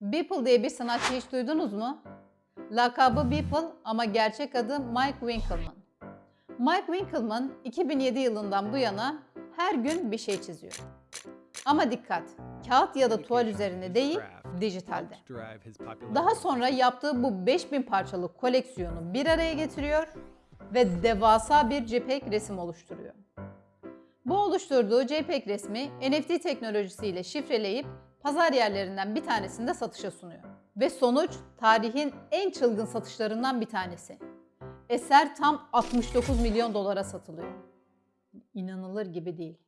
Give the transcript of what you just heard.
Beeple diye bir sanatçı hiç duydunuz mu? Lakabı Beeple ama gerçek adı Mike Winkelmann. Mike Winkelmann 2007 yılından bu yana her gün bir şey çiziyor. Ama dikkat, kağıt ya da tuval üzerinde değil, dijitalde. Daha sonra yaptığı bu 5000 parçalık koleksiyonu bir araya getiriyor ve devasa bir JPEG resim oluşturuyor. Bu oluşturduğu JPEG resmi NFT teknolojisiyle şifreleyip pazar yerlerinden bir tanesinde satışa sunuyor. Ve sonuç tarihin en çılgın satışlarından bir tanesi. Eser tam 69 milyon dolara satılıyor. İnanılır gibi değil.